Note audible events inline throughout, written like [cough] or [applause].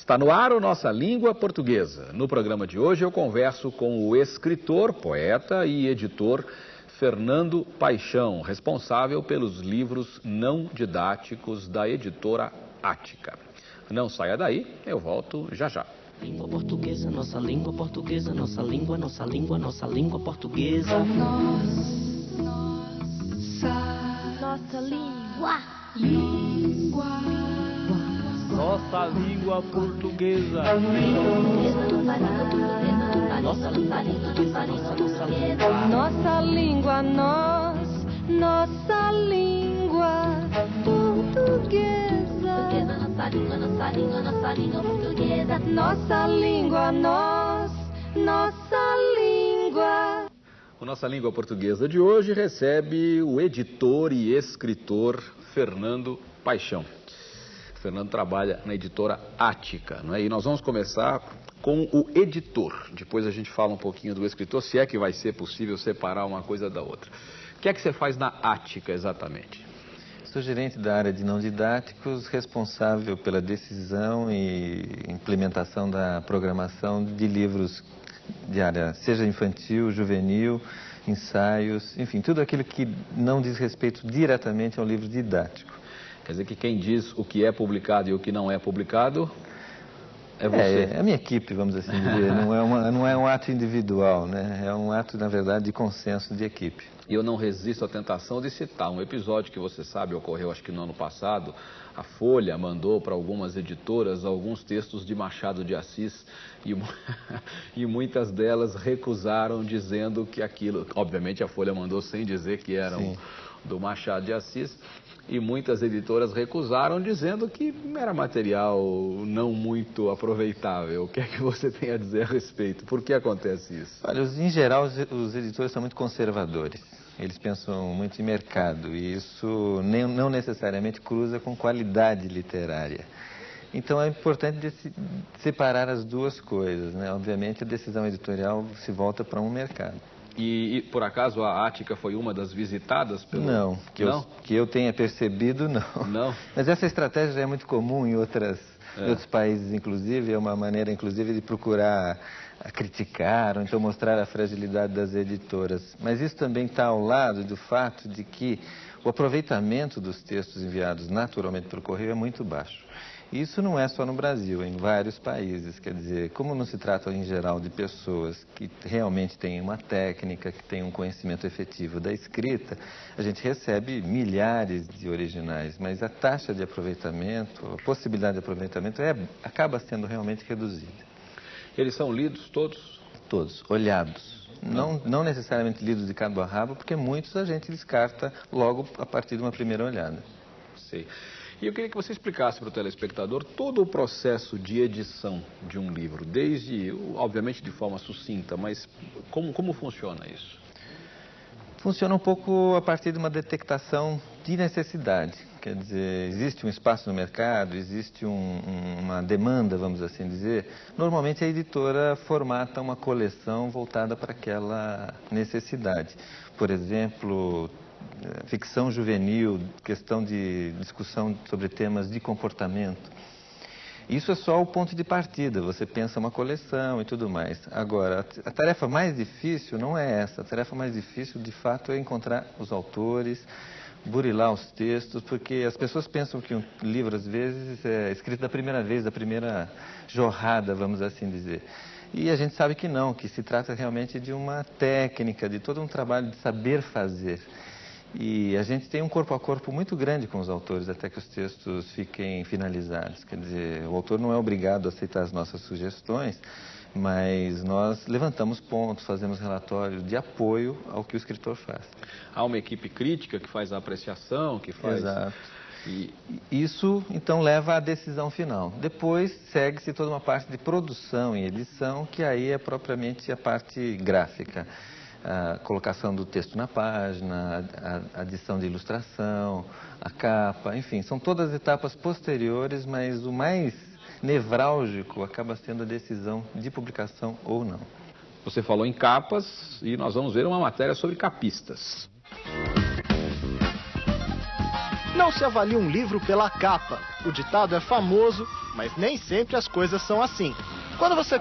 Está no ar o Nossa Língua Portuguesa. No programa de hoje eu converso com o escritor, poeta e editor Fernando Paixão, responsável pelos livros não didáticos da editora Ática. Não saia daí, eu volto já já. Língua portuguesa, nossa língua portuguesa, nossa língua, nossa língua, nossa língua portuguesa. Nossa, nossa língua. Língua. Nossa língua portuguesa. Nossa língua, nossa língua, nós, nossa língua portuguesa. Nossa língua, nossa língua, nossa língua portuguesa. Nossa língua, nós, nossa língua. O Nossa Língua Portuguesa de hoje recebe o editor e escritor Fernando Paixão. Fernando trabalha na editora Ática, não é? E nós vamos começar com o editor. Depois a gente fala um pouquinho do escritor, se é que vai ser possível separar uma coisa da outra. O que é que você faz na Ática exatamente? Sou gerente da área de não didáticos, responsável pela decisão e implementação da programação de livros de área, seja infantil, juvenil, ensaios, enfim, tudo aquilo que não diz respeito diretamente ao livro didático. Quer dizer que quem diz o que é publicado e o que não é publicado é você. É, é a minha equipe, vamos assim dizer. [laughs] não, é uma, não é um ato individual, né? É um ato, na verdade, de consenso de equipe. E eu não resisto à tentação de citar um episódio que você sabe ocorreu, acho que no ano passado. A Folha mandou para algumas editoras alguns textos de Machado de Assis e, [laughs] e muitas delas recusaram, dizendo que aquilo. Obviamente a Folha mandou sem dizer que eram do Machado de Assis e muitas editoras recusaram, dizendo que era material não muito aproveitável. O que é que você tem a dizer a respeito? Por que acontece isso? Olha, em geral, os editores são muito conservadores. Eles pensam muito em mercado e isso nem, não necessariamente cruza com qualidade literária. Então é importante separar as duas coisas. Né? Obviamente, a decisão editorial se volta para um mercado. E, e, por acaso a Ática foi uma das visitadas pelo... Não, que, não? Eu, que eu tenha percebido, não. Não? [laughs] Mas essa estratégia já é muito comum em, outras, é. em outros países, inclusive. É uma maneira, inclusive, de procurar criticar ou então mostrar a fragilidade das editoras. Mas isso também está ao lado do fato de que o aproveitamento dos textos enviados naturalmente pelo correio é muito baixo. Isso não é só no Brasil, é em vários países. Quer dizer, como não se trata em geral de pessoas que realmente têm uma técnica, que têm um conhecimento efetivo da escrita, a gente recebe milhares de originais, mas a taxa de aproveitamento, a possibilidade de aproveitamento é, acaba sendo realmente reduzida. Eles são lidos todos? Todos, olhados. Não, não necessariamente lidos de cabo a rabo, porque muitos a gente descarta logo a partir de uma primeira olhada. Sei. E eu queria que você explicasse para o telespectador todo o processo de edição de um livro, desde, obviamente, de forma sucinta, mas como, como funciona isso? Funciona um pouco a partir de uma detectação de necessidade. Quer dizer, existe um espaço no mercado, existe um, uma demanda, vamos assim dizer. Normalmente a editora formata uma coleção voltada para aquela necessidade. Por exemplo, ficção juvenil, questão de discussão sobre temas de comportamento. Isso é só o ponto de partida, você pensa uma coleção e tudo mais. Agora, a tarefa mais difícil não é essa. A tarefa mais difícil, de fato, é encontrar os autores, burilar os textos, porque as pessoas pensam que um livro, às vezes, é escrito da primeira vez, da primeira jorrada, vamos assim dizer. E a gente sabe que não, que se trata realmente de uma técnica, de todo um trabalho de saber fazer. E a gente tem um corpo a corpo muito grande com os autores até que os textos fiquem finalizados. Quer dizer, o autor não é obrigado a aceitar as nossas sugestões, mas nós levantamos pontos, fazemos relatórios de apoio ao que o escritor faz. Há uma equipe crítica que faz a apreciação, que faz. Exato. E isso então leva à decisão final. Depois segue-se toda uma parte de produção e edição, que aí é propriamente a parte gráfica a colocação do texto na página, a, adição de ilustração, a capa, enfim, são todas etapas posteriores, mas o mais nevrálgico acaba sendo a decisão de publicação ou não. Você falou em capas e nós vamos ver uma matéria sobre capistas. Não se avalia um livro pela capa. O ditado é famoso, mas nem sempre as coisas são assim. Quando você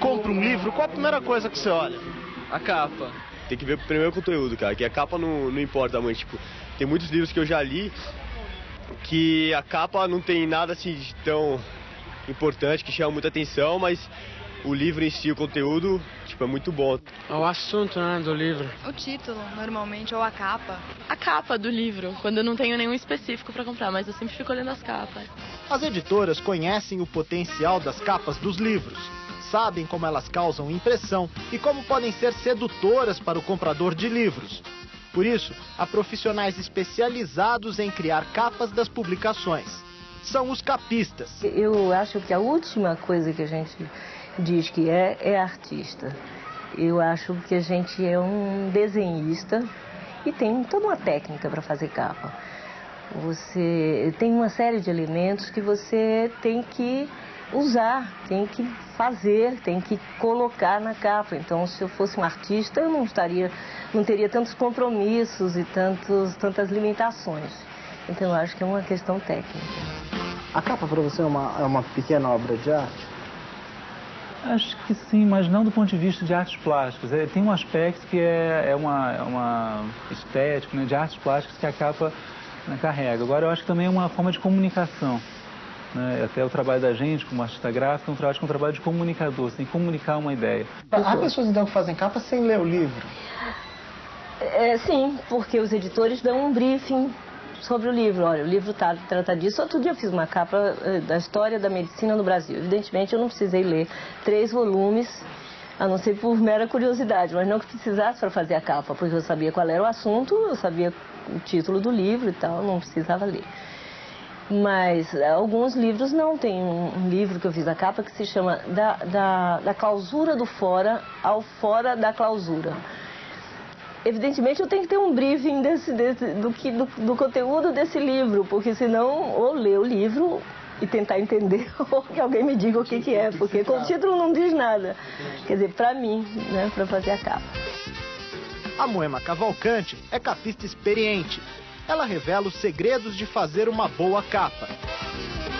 compra um livro, qual a primeira coisa que você olha? A capa. Tem que ver primeiro o conteúdo, cara, que a capa não, não importa muito. Tipo, tem muitos livros que eu já li que a capa não tem nada assim tão importante, que chama muita atenção, mas o livro em si, o conteúdo, tipo, é muito bom. É o assunto, né, do livro. O título, normalmente, ou a capa. A capa do livro, quando eu não tenho nenhum específico para comprar, mas eu sempre fico olhando as capas. As editoras conhecem o potencial das capas dos livros, sabem como elas causam impressão e como podem ser sedutoras para o comprador de livros. Por isso, há profissionais especializados em criar capas das publicações. São os capistas. Eu acho que a última coisa que a gente diz que é, é artista. Eu acho que a gente é um desenhista e tem toda uma técnica para fazer capa. Você tem uma série de elementos que você tem que usar, tem que fazer, tem que colocar na capa. Então, se eu fosse um artista, eu não estaria, não teria tantos compromissos e tantos, tantas limitações. Então, eu acho que é uma questão técnica. A capa para você é uma, é uma pequena obra de arte? Acho que sim, mas não do ponto de vista de artes plásticas. É, tem um aspecto que é, é, uma, é uma estética né, de artes plásticas que a capa né, carrega. Agora, eu acho que também é uma forma de comunicação. Né? Até o trabalho da gente, como artista gráfico, é um trabalho, é um trabalho de comunicador, que comunicar uma ideia. Há pessoas então que fazem capa sem ler o livro? É, sim, porque os editores dão um briefing sobre o livro. Olha, o livro tá, trata disso. Outro dia eu fiz uma capa eh, da história da medicina no Brasil. Evidentemente eu não precisei ler três volumes, a não ser por mera curiosidade, mas não que precisasse para fazer a capa, porque eu sabia qual era o assunto, eu sabia o título do livro e tal, não precisava ler. Mas eh, alguns livros não. Tem um livro que eu fiz a capa que se chama Da, da, da Clausura do Fora ao Fora da Clausura evidentemente eu tenho que ter um briefing desse, desse do, que, do, do, conteúdo desse livro, porque senão ou ler o livro e tentar entender [laughs] ou que alguém me diga o que, que é, porque com o título não diz nada. Quer dizer, para mim, né, para fazer a capa. A Moema Cavalcante é capista experiente. Ela revela os segredos de fazer uma boa capa.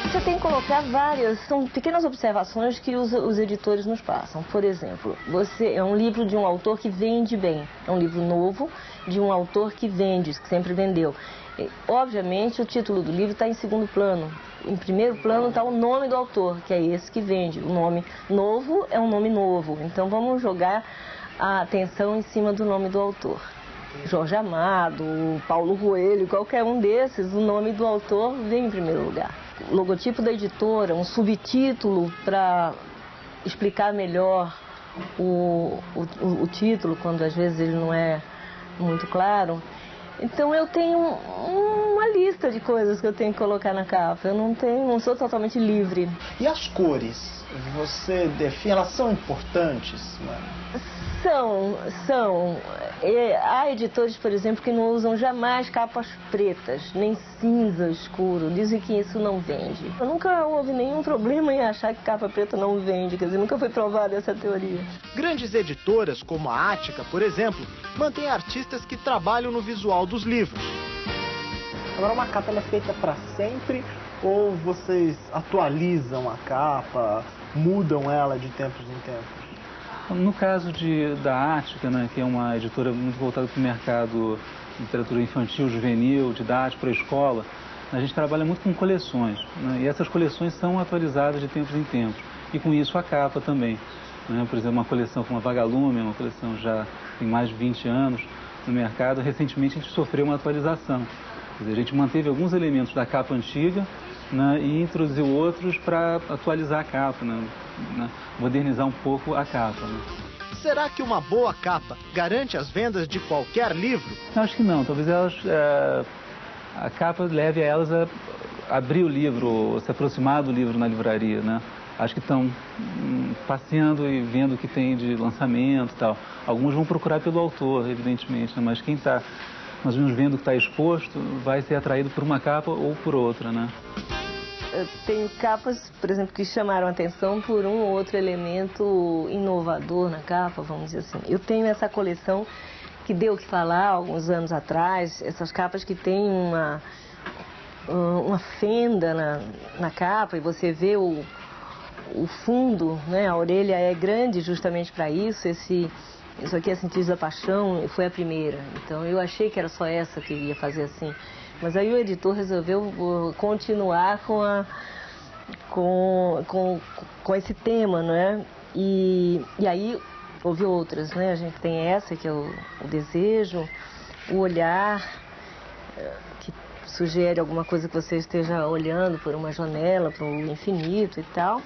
Você tem que colocar várias, são pequenas observações que os, os, editores nos passam. Por exemplo, você é um livro de um autor que vende bem, é um livro novo de um autor que vende, que sempre vendeu. E, obviamente, o título do livro está em segundo plano. Em primeiro plano está o nome do autor, que é esse que vende. O nome novo é um nome novo. Então vamos jogar a atenção em cima do nome do autor. Jorge Amado, Paulo Coelho, qualquer um desses, o nome do autor vem em primeiro lugar logotipo da editora, um subtítulo para explicar melhor o, o, o, título, quando às vezes ele não é muito claro. Então eu tenho uma lista de coisas que eu tenho que colocar na capa. Eu não tenho, não sou totalmente livre. E as cores? Você define, elas são importantes? Né? São, são. É, há editores, por exemplo, que não usam jamais capas pretas, nem cinza escuro. Dizem que isso não vende. Eu nunca houve nenhum problema em achar que capa preta não vende, quer dizer, nunca foi provada essa teoria. Grandes editoras, como a Ática, por exemplo, mantêm artistas que trabalham no visual dos livros. Agora, uma capa é feita para sempre ou vocês atualizam a capa, mudam ela de tempos em tempos? No caso de, da Ática, né, que é uma editora muito voltada para o mercado de literatura infantil, juvenil, didático, para a escola, a gente trabalha muito com coleções. Né, e essas coleções são atualizadas de tempos em tempos. E com isso a capa também. Né, por exemplo, uma coleção como a Vagalume, uma coleção já tem mais de 20 anos no mercado, recentemente a gente sofreu uma atualização. Dizer, a gente manteve alguns elementos da capa antiga né, e introduziu outros para atualizar a capa, né, né, modernizar um pouco a capa. Né. Será que uma boa capa garante as vendas de qualquer livro? Acho que não. Talvez elas, é, a capa leve a elas a abrir o livro, se aproximar do livro na livraria, né? Acho que estão hum, passeando e vendo o que tem de lançamento e tal. Alguns vão procurar pelo autor, evidentemente, né? mas quem está mais ou menos vendo que está exposto vai ser atraído por uma capa ou por outra, né? Tenho capas, por exemplo, que chamaram atenção por um ou outro elemento inovador na capa, vamos dizer assim. Eu tenho essa coleção que deu o que falar alguns anos atrás, essas capas que têm uma, uma fenda na, na capa e você vê o, o fundo, né? A orelha é grande justamente para isso. Esse, isso aqui é Sentidos da Paixão, foi a primeira. Então eu achei que era só essa que ia fazer assim. Mas aí o editor resolveu uh, continuar com, a, com, com, com esse tema, não é? E, e aí houve outras, né? A gente tem essa que é o, o desejo, o olhar, eh, que sugere alguma coisa que você esteja olhando por uma janela, para o infinito e tal.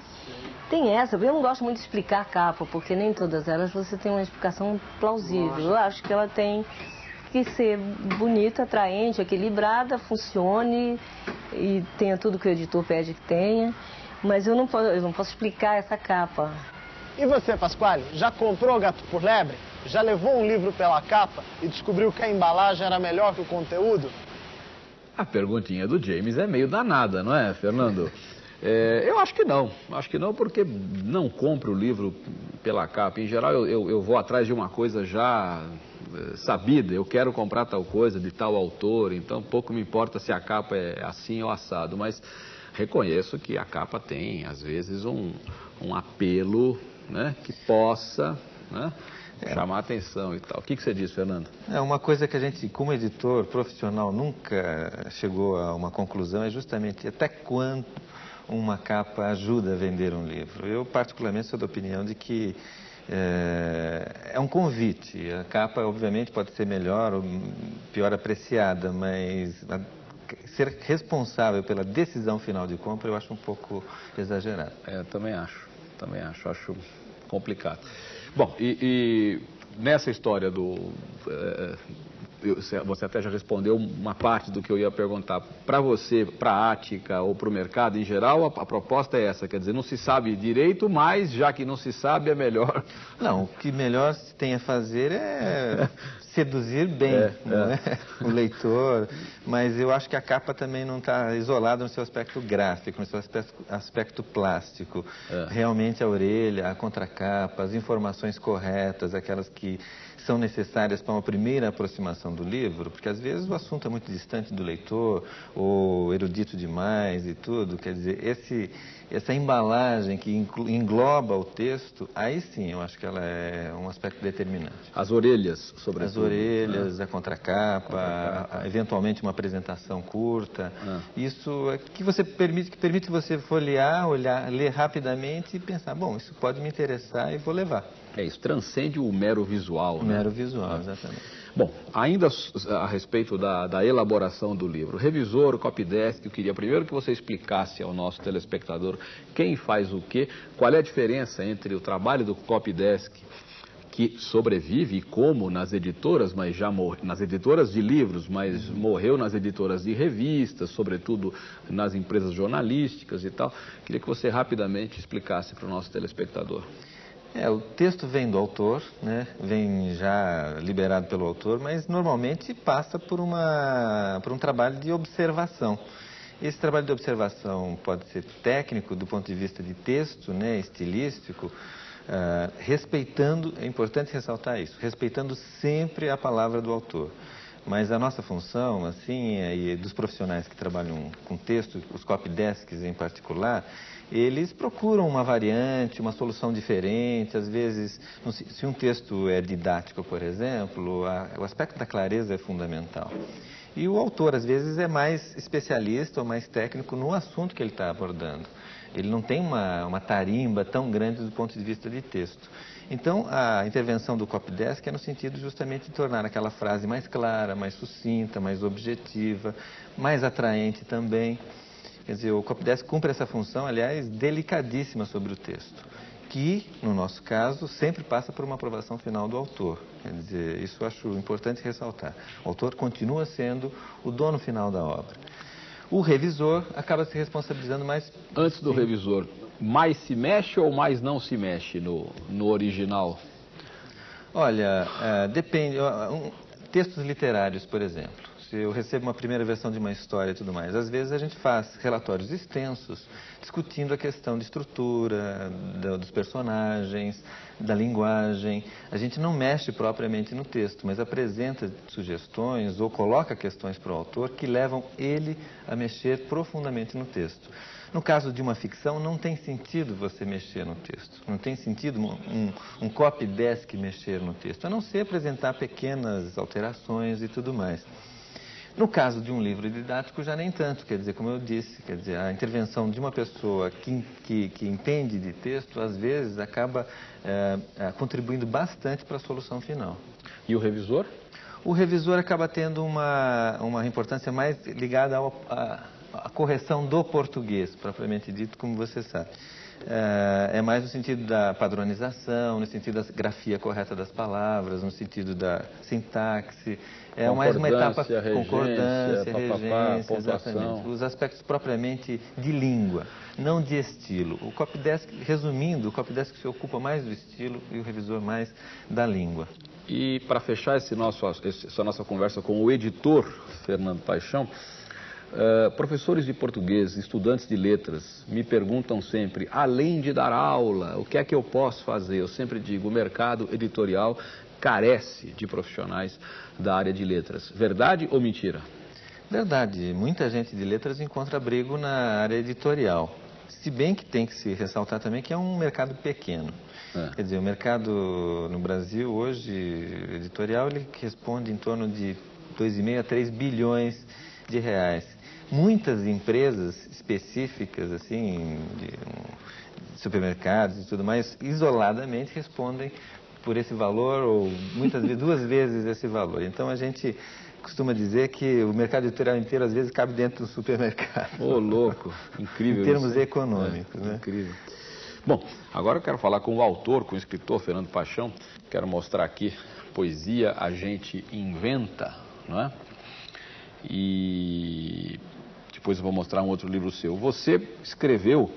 Tem essa, eu não gosto muito de explicar a capa, porque nem todas elas você tem uma explicação plausível. Eu acho que ela tem que ser bonita, atraente, equilibrada, funcione e tenha tudo que o editor pede que tenha. Mas eu não posso, eu não posso explicar essa capa. E você, Pasquale, já comprou Gato por Lebre? Já levou um livro pela capa e descobriu que a embalagem era melhor que o conteúdo? A perguntinha do James é meio danada, não é, Fernando? [laughs] É, eu acho que não. Acho que não, porque não compro o livro pela capa. Em geral, eu, eu, eu vou atrás de uma coisa já é, sabida. Eu quero comprar tal coisa de tal autor, então pouco me importa se a capa é assim ou assado. Mas reconheço que a capa tem, às vezes, um, um apelo né, que possa né, é. chamar atenção e tal. O que, que você diz, Fernando? É uma coisa que a gente, como editor profissional, nunca chegou a uma conclusão é justamente até quanto uma capa ajuda a vender um livro. Eu, particularmente, sou da opinião de que é, é, um convite. A capa, obviamente, pode ser melhor ou pior apreciada, mas ser responsável pela decisão final de compra eu acho um pouco exagerado. É, também acho. Também acho. Acho complicado. Bom, e, e nessa história do. É, você até já respondeu uma parte do que eu ia perguntar. Para você, para a Ática ou para o mercado em geral, a, a, proposta é essa, quer dizer, não se sabe direito, mas já que não se sabe, é melhor. Não, o que melhor se tem a fazer é [laughs] seduzir bem é, é. É? [laughs] o leitor, mas eu acho que a capa também não está isolada no seu aspecto gráfico, no seu aspecto, aspecto plástico. É. Realmente a orelha, a contracapa, as informações corretas, aquelas que são necessárias para uma primeira aproximação do livro, porque às vezes o assunto é muito distante do leitor, ou erudito demais e tudo, quer dizer, esse, essa embalagem que engloba o texto, aí sim eu acho que ela é um aspecto determinante. As orelhas, sobretudo. As orelhas, né? a contracapa. A, eventualmente uma apresentação curta, ah. isso é que você permite, que permite você folhear, olhar, ler rapidamente e pensar, bom, isso pode me interessar e vou levar. É isso, transcende o mero visual. O né? mero visual, exatamente. Bom, ainda a respeito da, da elaboração do livro, revisor, copydesk, eu queria primeiro que você explicasse ao nosso telespectador quem faz o quê, qual é a diferença entre o trabalho do copydesk que sobrevive como nas editoras, mas já nas editoras de livros, mas morreu nas editoras de revistas, sobretudo nas empresas jornalísticas e tal. Queria que você rapidamente explicasse para o nosso telespectador. É, o texto vem do autor, né? vem já liberado pelo autor, mas normalmente passa por, uma, por um trabalho de observação. Esse trabalho de observação pode ser técnico do ponto de vista de texto, né, estilístico, uh, respeitando, é importante ressaltar isso, respeitando sempre a palavra do autor. Mas a nossa função, assim, e dos profissionais que trabalham com texto, os copydesks em particular, eles procuram uma variante, uma solução diferente. Às vezes, se um texto é didático, por exemplo, a, o aspecto da clareza é fundamental. E o autor, às vezes, é mais especialista ou mais técnico no assunto que ele está abordando. Ele não tem uma, uma tarimba tão grande do ponto de vista de texto. Então, a intervenção do copydesk é no sentido justamente de tornar aquela frase mais clara, mais sucinta, mais objetiva, mais atraente também. Quer dizer, o copydesk cumpre essa função, aliás, delicadíssima sobre o texto, que, no nosso caso, sempre passa por uma aprovação final do autor. Quer dizer, isso eu acho importante ressaltar. O autor continua sendo o dono final da obra. O revisor acaba se responsabilizando mais... Antes do Sim. revisor, mais se mexe ou mais não se mexe no, no original? Olha, é, depende. Um, textos literários, por exemplo eu recebo uma primeira versão de uma história e tudo mais. Às vezes a gente faz relatórios extensos discutindo a questão de estrutura, dos personagens, da linguagem. A gente não mexe propriamente no texto, mas apresenta sugestões ou coloca questões para o autor que levam ele a mexer profundamente no texto. No caso de uma ficção, não tem sentido você mexer no texto. Não tem sentido um, um copy desk mexer no texto, a não ser apresentar pequenas alterações e tudo mais. No caso de um livro didático, já nem tanto, quer dizer, como eu disse, quer dizer, a intervenção de uma pessoa que, que, que entende de texto, às vezes, acaba é, contribuindo bastante para a solução final. E o revisor? O revisor acaba tendo uma, uma importância mais ligada a correção do português, propriamente dito, como você sabe. É, é mais no sentido da padronização, no sentido da grafia correta das palavras, no sentido da sintaxe. É mais uma etapa regência, concordância, regência, exatamente. Os aspectos propriamente de língua, não de estilo. O copydesk, resumindo, o copydesk se ocupa mais do estilo e o revisor mais da língua. E para fechar esse nosso, essa nossa conversa com o editor Fernando Paixão, Uh, professores de português, estudantes de letras, me perguntam sempre, além de dar aula, o que é que eu posso fazer? Eu sempre digo, o mercado editorial carece de profissionais da área de letras. Verdade ou mentira? Verdade. Muita gente de letras encontra abrigo na área editorial. Se bem que tem que se ressaltar também que é um mercado pequeno. É. Quer dizer, o mercado no Brasil hoje, editorial, ele responde em torno de 2,5 a 3 bilhões de reais muitas empresas específicas, assim, de supermercados e tudo mais, isoladamente respondem por esse valor ou muitas vezes [laughs] duas vezes esse valor. Então a gente costuma dizer que o mercado editorial inteiro às vezes cabe dentro do supermercado. Ô, oh, louco, incrível. em termos isso. econômicos, é, né? Incrível. Bom, agora eu quero falar com o autor, com o escritor Fernando Paixão. Quero mostrar aqui poesia a gente inventa, não é? E depois eu vou mostrar um outro livro seu. Você escreveu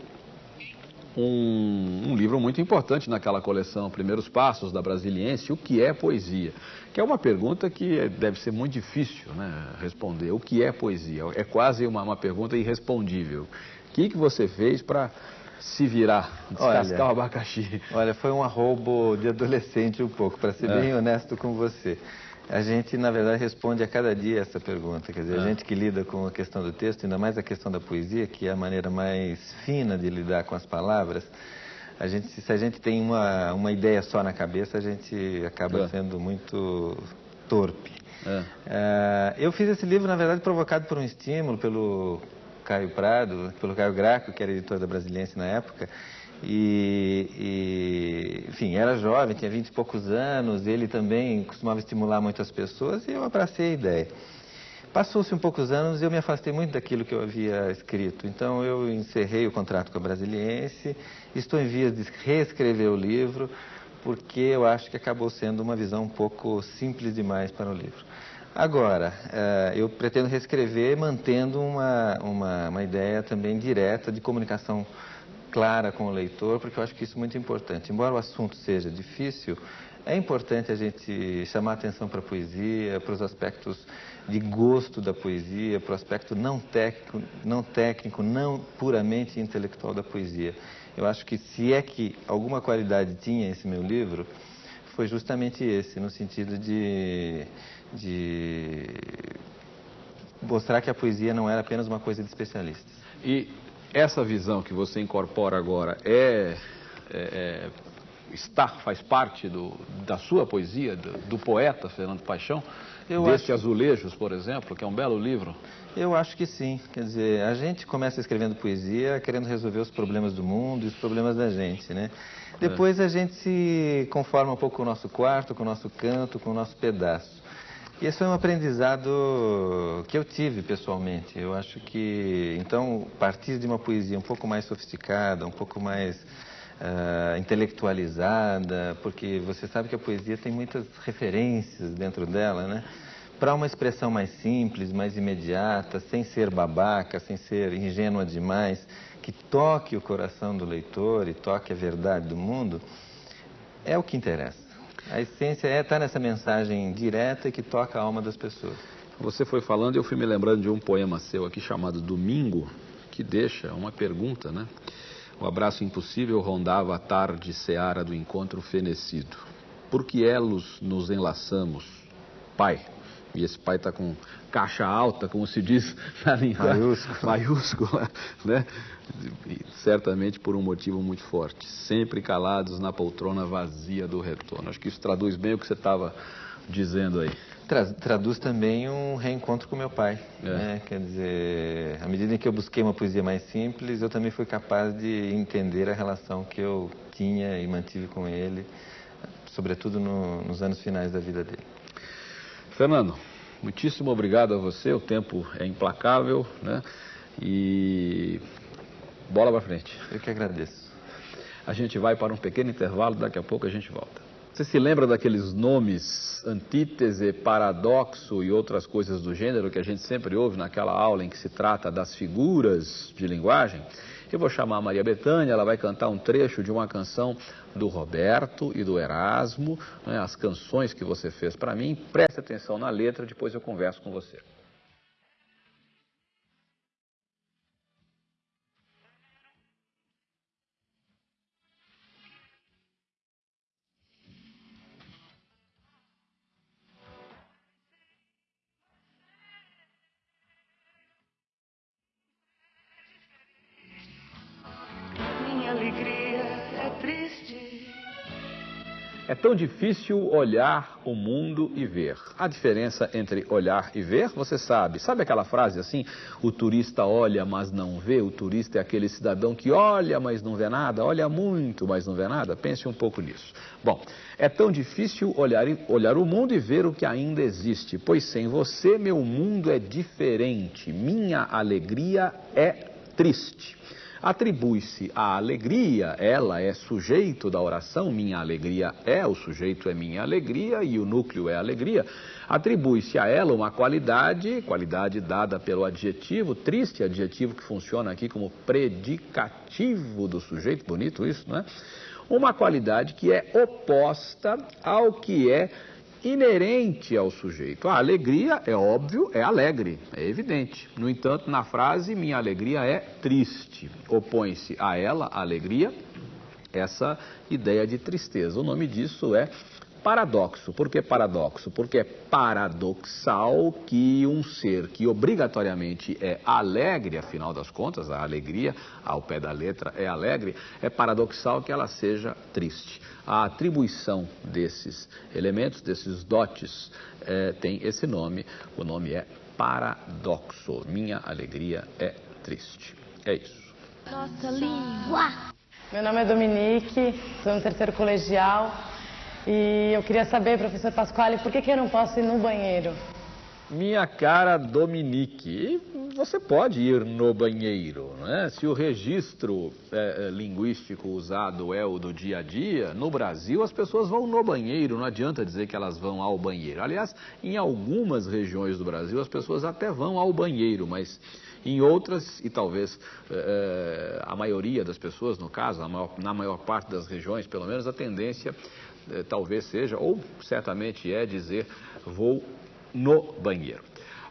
um, um, livro muito importante naquela coleção, Primeiros Passos da Brasiliense, o que é poesia? Que é uma pergunta que deve ser muito difícil né, responder. O que é poesia? É quase uma, uma pergunta irrespondível. O que, que você fez para se virar, descascar olha, o abacaxi? Olha, foi um arrobo de adolescente um pouco, para ser é. bem honesto com você. A gente, na verdade, responde a cada dia essa pergunta. Quer dizer, a é. gente que lida com a questão do texto, ainda mais a questão da poesia, que é a maneira mais fina de lidar com as palavras, a gente, se a gente tem uma, uma ideia só na cabeça, a gente acaba é. sendo muito torpe. É. Uh, eu fiz esse livro, na verdade, provocado por um estímulo pelo Caio Prado, pelo Caio Graco, que era editor da Brasiliense na época, e, e, enfim, era jovem, tinha vinte e poucos anos, ele também costumava estimular muitas pessoas e eu abracei a ideia. Passou-se um poucos anos e eu me afastei muito daquilo que eu havia escrito. Então eu encerrei o contrato com a Brasiliense, estou em vias de reescrever o livro, porque eu acho que acabou sendo uma visão um pouco simples demais para o livro. Agora, eh, eu pretendo reescrever mantendo uma, uma, uma ideia também direta de comunicação clara com o leitor, porque eu acho que isso é muito importante. Embora o assunto seja difícil, é importante a gente chamar atenção para a poesia, para os aspectos de gosto da poesia, para o aspecto não técnico, não técnico, não puramente intelectual da poesia. Eu acho que se é que alguma qualidade tinha esse meu livro, foi justamente esse, no sentido de, de mostrar que a poesia não era apenas uma coisa de especialistas. E essa visão que você incorpora agora é, é, é está, faz parte do, da sua poesia, do, do poeta Fernando Paixão? Eu Deste acho... Azulejos, por exemplo, que é um belo livro? Eu acho que sim. Quer dizer, a gente começa escrevendo poesia querendo resolver os problemas do mundo e os problemas da gente, né? Depois é. a gente se conforma um pouco com o nosso quarto, com o nosso canto, com o nosso pedaço. E esse foi um aprendizado que eu tive pessoalmente. Eu acho que, então, partir de uma poesia um pouco mais sofisticada, um pouco mais uh, intelectualizada, porque você sabe que a poesia tem muitas referências dentro dela, né? Para uma expressão mais simples, mais imediata, sem ser babaca, sem ser ingênua demais, que toque o coração do leitor e toque a verdade do mundo, é o que interessa. A essência é estar nessa mensagem direta que toca a alma das pessoas. Você foi falando e eu fui me lembrando de um poema seu aqui chamado Domingo, que deixa uma pergunta, né? O abraço impossível rondava a tarde seara do encontro fenecido. Por que elos nos enlaçamos? Pai. E esse pai está com caixa alta, como se diz [laughs] na linguagem Maiúscula. maiúscula, [laughs] né? E certamente por um motivo muito forte. Sempre calados na poltrona vazia do retorno. Acho que isso traduz bem o que você estava dizendo aí. Tra- traduz também um reencontro com meu pai. É. Né? Quer dizer, à medida em que eu busquei uma poesia mais simples, eu também fui capaz de entender a relação que eu tinha e mantive com ele, sobretudo no- nos anos finais da vida dele. Fernando, muitíssimo obrigado a você. O tempo é implacável, né? E bola para frente. Eu que agradeço. A gente vai para um pequeno intervalo, daqui a pouco a gente volta. Você se lembra daqueles nomes antítese, paradoxo e outras coisas do gênero que a gente sempre ouve naquela aula em que se trata das figuras de linguagem? Eu vou chamar a Maria Bethânia, ela vai cantar um trecho de uma canção do Roberto e do Erasmo, né, as canções que você fez para mim. Preste atenção na letra, depois eu converso com você. Difícil olhar o mundo e ver. A diferença entre olhar e ver, você sabe. Sabe aquela frase assim? O turista olha, mas não vê. O turista é aquele cidadão que olha, mas não vê nada. Olha muito, mas não vê nada. Pense um pouco nisso. Bom, é tão difícil olhar, olhar o mundo e ver o que ainda existe. Pois sem você, meu mundo é diferente. Minha alegria é triste. Atribui-se à alegria, ela é sujeito da oração, minha alegria é, o sujeito é minha alegria e o núcleo é alegria. Atribui-se a ela uma qualidade, qualidade dada pelo adjetivo, triste adjetivo que funciona aqui como predicativo do sujeito, bonito isso, não é? Uma qualidade que é oposta ao que é inerente ao sujeito. A alegria, é óbvio, é alegre, é evidente. No entanto, na frase, minha alegria é triste. Opõe-se a ela, a alegria, essa ideia de tristeza. O nome disso é paradoxo. Por que paradoxo? Porque é paradoxal que um ser que obrigatoriamente é alegre, afinal das contas, a alegria, ao pé da letra, é alegre, é paradoxal que ela seja triste. A atribuição desses elementos, desses dotes, eh, tem esse nome. O nome é paradoxo. Minha alegria é triste. É isso. Nossa língua. Meu nome é Dominique, estou no terceiro colegial e eu queria saber, professor Pasquale, por que, que eu não posso ir no banheiro? Minha cara Dominique, você pode ir no banheiro, né? Se o registro é, é, linguístico usado é o do dia a dia, no Brasil as pessoas vão no banheiro, não adianta dizer que elas vão ao banheiro. Aliás, em algumas regiões do Brasil as pessoas até vão ao banheiro, mas em outras, e talvez é, a maioria das pessoas, no caso, na maior, na maior parte das regiões, pelo menos a tendência é, talvez seja, ou certamente é, dizer vou no banheiro.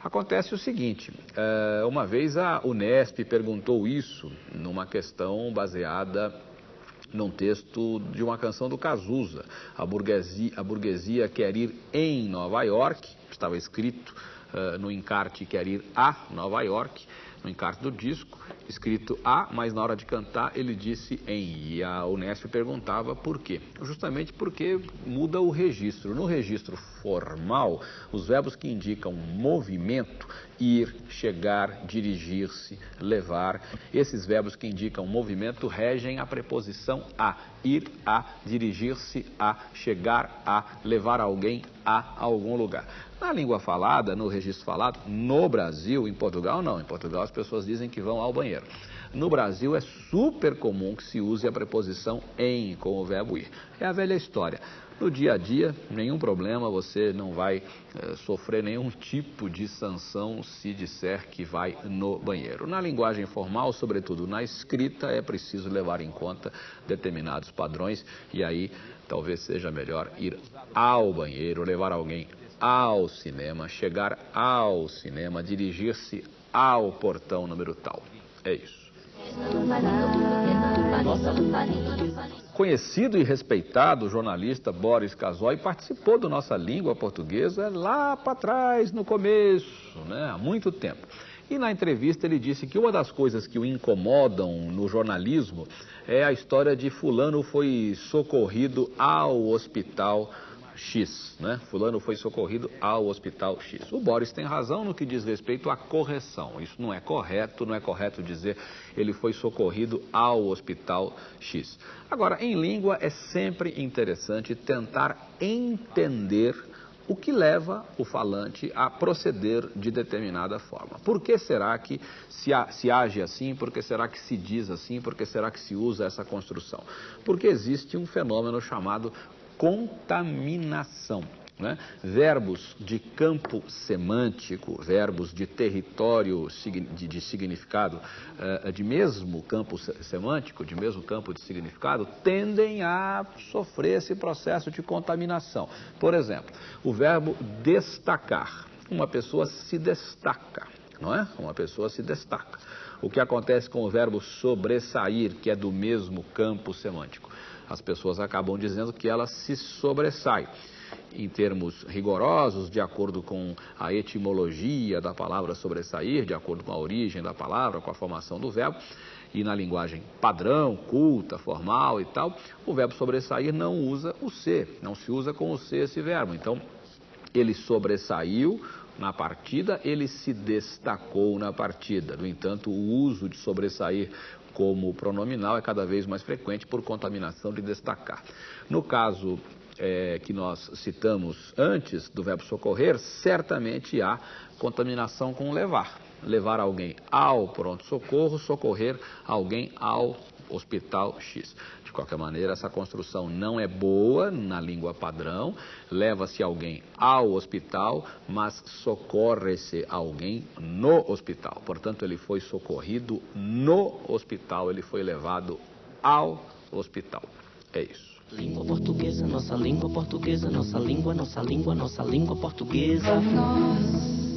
Acontece o seguinte: eh, uma vez a Unesp perguntou isso numa questão baseada num texto de uma canção do Cazuza. A burguesia, a burguesia quer ir em Nova York, estava escrito eh, no encarte quer ir a Nova York, no encarte do disco, escrito a, mas na hora de cantar ele disse em. E a Unesp perguntava por quê. Justamente porque muda o registro. No registro formal, os verbos que indicam movimento, ir, chegar, dirigir-se, levar, esses verbos que indicam movimento regem a preposição a. Ir a, dirigir-se a, chegar a, levar alguém a algum lugar. Na língua falada, no registro falado, no Brasil, em Portugal não. Em Portugal as pessoas dizem que vão ao banheiro. No Brasil é super comum que se use a preposição em com o verbo ir. É a velha história. No dia a dia, nenhum problema, você não vai eh, sofrer nenhum tipo de sanção se disser que vai no banheiro. Na linguagem formal, sobretudo na escrita, é preciso levar em conta determinados padrões e aí talvez seja melhor ir ao banheiro, levar alguém ao cinema, chegar ao cinema, dirigir-se ao portão número tal. É isso. Conhecido e respeitado jornalista Boris Casoy participou do Nossa Língua Portuguesa lá para trás, no começo, né, há muito tempo. E na entrevista ele disse que uma das coisas que o incomodam no jornalismo é a história de fulano foi socorrido ao hospital X, né? Fulano foi socorrido ao hospital X. O Boris tem razão no que diz respeito à correção. Isso não é correto, não é correto dizer ele foi socorrido ao hospital X. Agora, em língua é sempre interessante tentar entender o que leva o falante a proceder de determinada forma. Por que será que se, se, age assim? Por que será que se diz assim? Por que será que se usa essa construção? Porque existe um fenômeno chamado contaminação. Né? Verbos de campo semântico, verbos de território de, de significado, uh, de mesmo campo semântico, de mesmo campo de significado, tendem a sofrer esse processo de contaminação. Por exemplo, o verbo destacar. Uma pessoa se destaca, não é? Uma pessoa se destaca. O que acontece com o verbo sobressair, que é do mesmo campo semântico? As pessoas acabam dizendo que ela se sobressai. Em termos rigorosos, de acordo com a etimologia da palavra sobressair, de acordo com a origem da palavra, com a formação do verbo, e na linguagem padrão, culta, formal e tal, o verbo sobressair não usa o ser, não se usa com o ser esse verbo. Então, ele sobressaiu na partida, ele se destacou na partida. No entanto, o uso de sobressair como pronominal é cada vez mais frequente por contaminação de destacar. No caso é, que nós citamos antes do verbo socorrer, certamente há contaminação com levar. Levar alguém ao pronto-socorro, socorrer alguém ao hospital X. De qualquer maneira, essa construção não é boa na língua padrão. Leva-se alguém ao hospital, mas socorre-se alguém no hospital. Portanto, ele foi socorrido no hospital, ele foi levado ao hospital. É isso. Língua portuguesa, nossa língua portuguesa, nossa língua, nossa língua, nossa língua portuguesa. Nossa,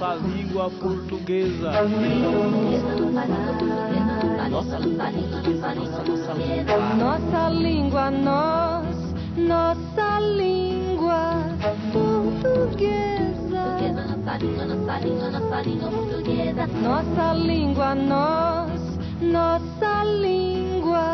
Nossa língua portuguesa. Nossa língua. Nossa língua, nós, portuguesa. Nossa língua, nossa língua portuguesa. Nossa língua, nós, nossa língua.